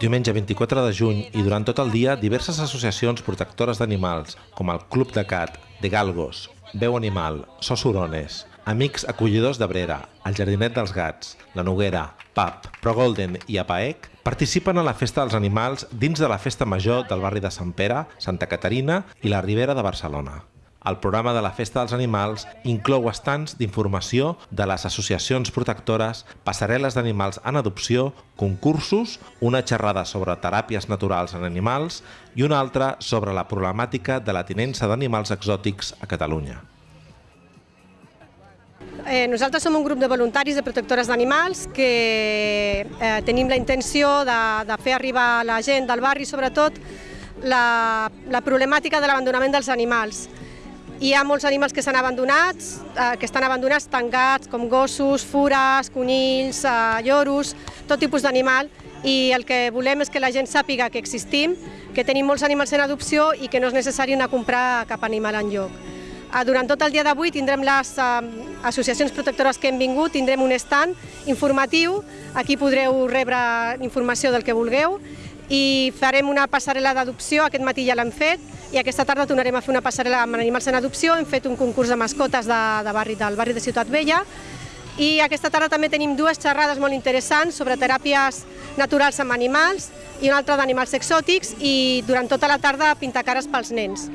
Diumenge 24 de juny i durant tot el dia diverses associacions protectores d'animals, com el Club de Cat, de Galgos, Veu Animal, Sosurones, Amics Acollidors de Brera, el Jardinet dels Gats, la Noguera, PAP, Pro Golden i APAEC participen a la Festa dels Animals dins de la Festa Major del barri de Sant Pere, Santa Caterina i la Ribera de Barcelona. El programa de la Festa dels Animals inclou estants d'informació de les associacions protectores, passarel·les d'animals en adopció, concursos, una xerrada sobre teràpies naturals en animals i una altra sobre la problemàtica de la tinença d'animals exòtics a Catalunya. Eh, nosaltres som un grup de voluntaris de protectores d'animals que eh, tenim la intenció de, de fer arribar a la gent del barri, sobretot, la, la problemàtica de l'abandonament dels animals. Hi ha molts animals que s'han abandonats, eh, que estan abandonats tancats, com gossos, fures, conills, eh, lloros, tot tipus d'animal, i el que volem és que la gent sàpiga que existim, que tenim molts animals en adopció i que no és necessari anar a comprar cap animal en lloc. Eh, Durant tot el dia d'avui tindrem les eh, associacions protectores que hem vingut, tindrem un stand informatiu, aquí podreu rebre informació del que vulgueu i farem una passarel·la d'adopció, aquest matí ja l'hem fet, i aquesta tarda tornarem a fer una passarel·la amb animals en adopció, hem fet un concurs de mascotes de, de barri, del barri de Ciutat Vella, i aquesta tarda també tenim dues xerrades molt interessants sobre teràpies naturals amb animals i una altra d'animals exòtics i durant tota la tarda pintar cares pels nens.